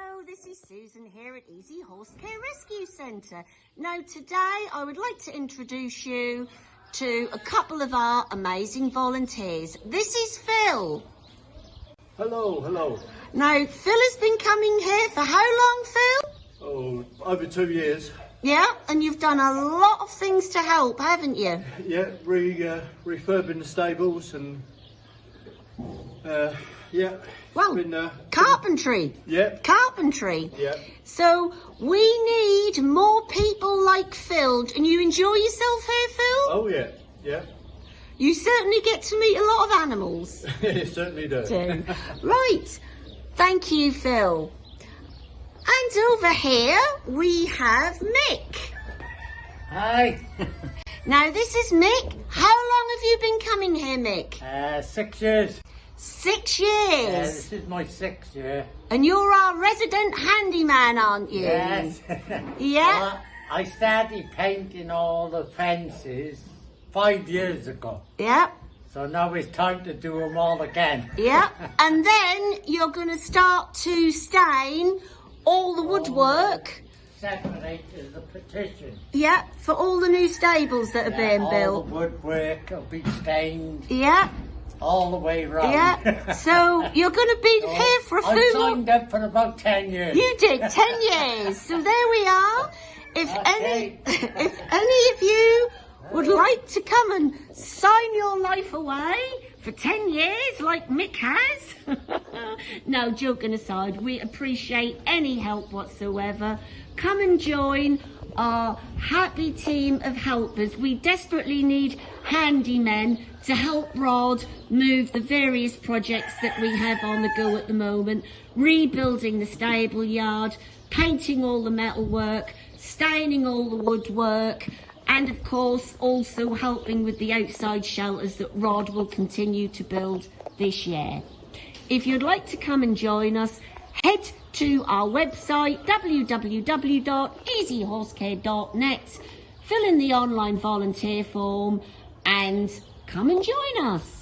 Hello, this is Susan here at Easy Horse Care Rescue Centre. Now today I would like to introduce you to a couple of our amazing volunteers. This is Phil. Hello, hello. Now Phil has been coming here for how long Phil? Oh, over two years. Yeah, and you've done a lot of things to help, haven't you? Yeah, re, uh, refurbing the stables and uh, yeah. Well, been, uh, carpentry. Yeah. Carpentry. Yeah. So we need more people like Phil. And you enjoy yourself here, Phil? Oh yeah, yeah. You certainly get to meet a lot of animals. it certainly does. do. right. Thank you, Phil. And over here we have Mick. Hi. Now this is Mick. How long have you been coming here, Mick? Uh, six years. Six years. this is my sixth year. And you're our resident handyman, aren't you? Yes. Yeah. I started painting all the fences five years ago. Yep. So now it's time to do them all again. Yep. And then you're going to start to stain all the woodwork. Separate is the petition. Yeah. For all the new stables that are being all built. the woodwork will be stained Yeah. All the way round. Yeah. So you're going to be here for a I few more. I signed up for about ten years. You did 10 years. So there we are. If any, if any of you would like to come and sign your life away for 10 years like Mick has. no, joking aside, we appreciate any help whatsoever. Come and join our happy team of helpers. We desperately need handymen to help Rod move the various projects that we have on the go at the moment, rebuilding the stable yard, painting all the metalwork, staining all the woodwork, and of course also helping with the outside shelters that Rod will continue to build this year. If you'd like to come and join us, head to our website www.easyhorsecare.net, fill in the online volunteer form and come and join us.